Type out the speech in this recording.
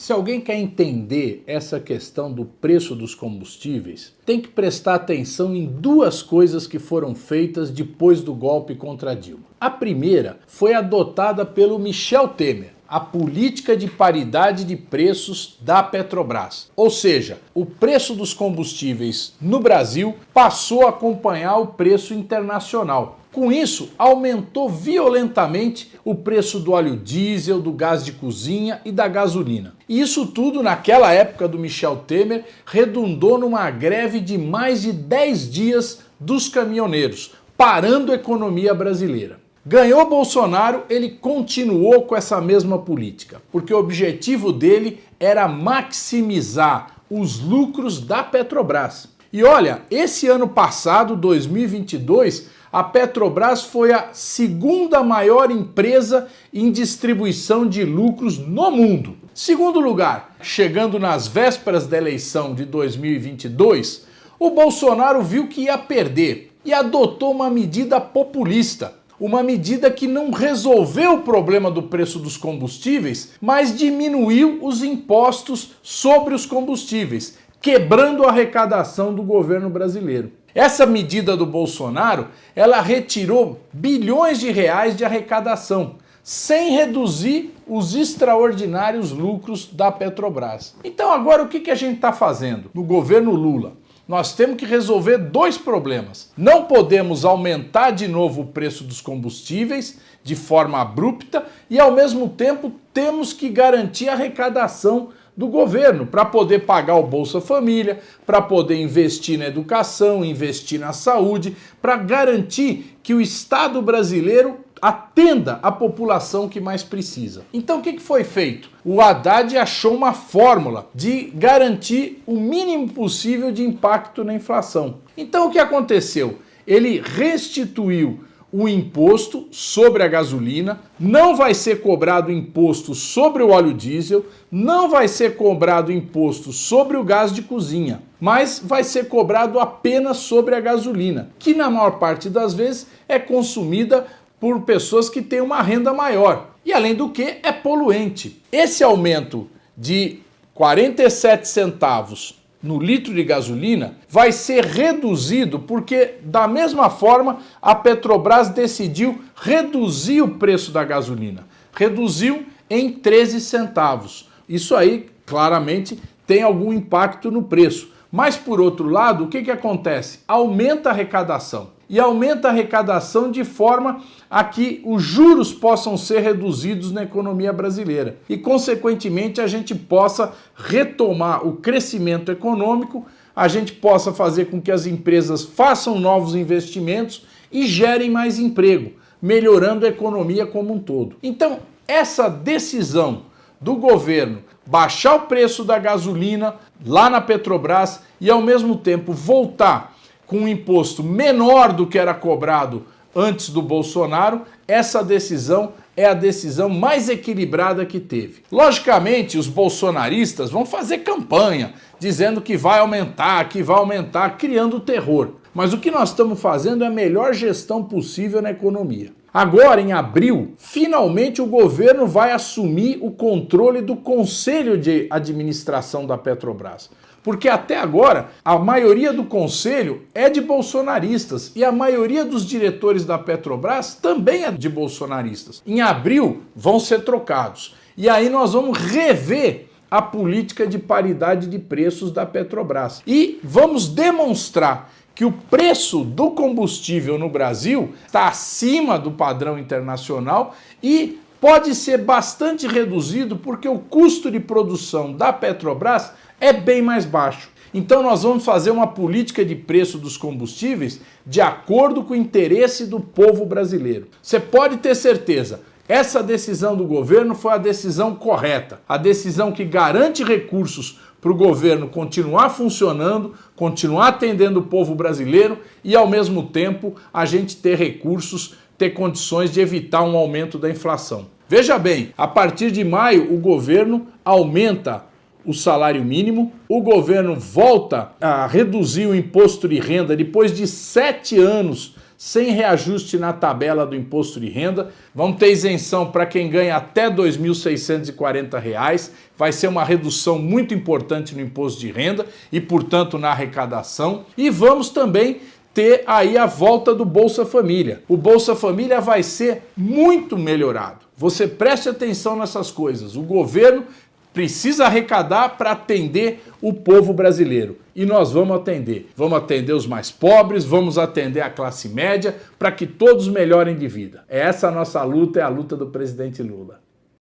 Se alguém quer entender essa questão do preço dos combustíveis, tem que prestar atenção em duas coisas que foram feitas depois do golpe contra Dilma. A primeira foi adotada pelo Michel Temer, a política de paridade de preços da Petrobras. Ou seja, o preço dos combustíveis no Brasil passou a acompanhar o preço internacional. Com isso, aumentou violentamente o preço do óleo diesel, do gás de cozinha e da gasolina. E isso tudo, naquela época do Michel Temer, redundou numa greve de mais de 10 dias dos caminhoneiros, parando a economia brasileira. Ganhou Bolsonaro, ele continuou com essa mesma política, porque o objetivo dele era maximizar os lucros da Petrobras. E olha, esse ano passado, 2022, a Petrobras foi a segunda maior empresa em distribuição de lucros no mundo. Segundo lugar, chegando nas vésperas da eleição de 2022, o Bolsonaro viu que ia perder e adotou uma medida populista uma medida que não resolveu o problema do preço dos combustíveis, mas diminuiu os impostos sobre os combustíveis, quebrando a arrecadação do governo brasileiro. Essa medida do Bolsonaro, ela retirou bilhões de reais de arrecadação, sem reduzir os extraordinários lucros da Petrobras. Então agora o que a gente está fazendo no governo Lula? Nós temos que resolver dois problemas. Não podemos aumentar de novo o preço dos combustíveis de forma abrupta e, ao mesmo tempo, temos que garantir a arrecadação do governo para poder pagar o Bolsa Família, para poder investir na educação, investir na saúde, para garantir que o Estado brasileiro atenda a população que mais precisa. Então o que foi feito? O Haddad achou uma fórmula de garantir o mínimo possível de impacto na inflação. Então o que aconteceu? Ele restituiu o imposto sobre a gasolina, não vai ser cobrado imposto sobre o óleo diesel, não vai ser cobrado imposto sobre o gás de cozinha, mas vai ser cobrado apenas sobre a gasolina, que na maior parte das vezes é consumida por pessoas que têm uma renda maior. E além do que, é poluente. Esse aumento de 47 centavos no litro de gasolina vai ser reduzido porque, da mesma forma, a Petrobras decidiu reduzir o preço da gasolina. Reduziu em 13 centavos. Isso aí, claramente, tem algum impacto no preço. Mas, por outro lado, o que, que acontece? Aumenta a arrecadação e aumenta a arrecadação de forma a que os juros possam ser reduzidos na economia brasileira e, consequentemente, a gente possa retomar o crescimento econômico, a gente possa fazer com que as empresas façam novos investimentos e gerem mais emprego, melhorando a economia como um todo. Então, essa decisão do governo baixar o preço da gasolina lá na Petrobras e, ao mesmo tempo, voltar com um imposto menor do que era cobrado antes do Bolsonaro, essa decisão é a decisão mais equilibrada que teve. Logicamente, os bolsonaristas vão fazer campanha, dizendo que vai aumentar, que vai aumentar, criando terror. Mas o que nós estamos fazendo é a melhor gestão possível na economia. Agora, em abril, finalmente o governo vai assumir o controle do Conselho de Administração da Petrobras. Porque até agora a maioria do conselho é de bolsonaristas e a maioria dos diretores da Petrobras também é de bolsonaristas. Em abril vão ser trocados. E aí nós vamos rever a política de paridade de preços da Petrobras. E vamos demonstrar que o preço do combustível no Brasil está acima do padrão internacional e pode ser bastante reduzido porque o custo de produção da Petrobras é bem mais baixo. Então nós vamos fazer uma política de preço dos combustíveis de acordo com o interesse do povo brasileiro. Você pode ter certeza, essa decisão do governo foi a decisão correta, a decisão que garante recursos para o governo continuar funcionando, continuar atendendo o povo brasileiro e, ao mesmo tempo, a gente ter recursos, ter condições de evitar um aumento da inflação. Veja bem, a partir de maio, o governo aumenta o salário mínimo, o governo volta a reduzir o imposto de renda depois de sete anos sem reajuste na tabela do imposto de renda, vamos ter isenção para quem ganha até R$ 2.640, vai ser uma redução muito importante no imposto de renda e, portanto, na arrecadação. E vamos também ter aí a volta do Bolsa Família. O Bolsa Família vai ser muito melhorado. Você preste atenção nessas coisas. O governo precisa arrecadar para atender o povo brasileiro. E nós vamos atender. Vamos atender os mais pobres, vamos atender a classe média, para que todos melhorem de vida. Essa é a nossa luta, é a luta do presidente Lula.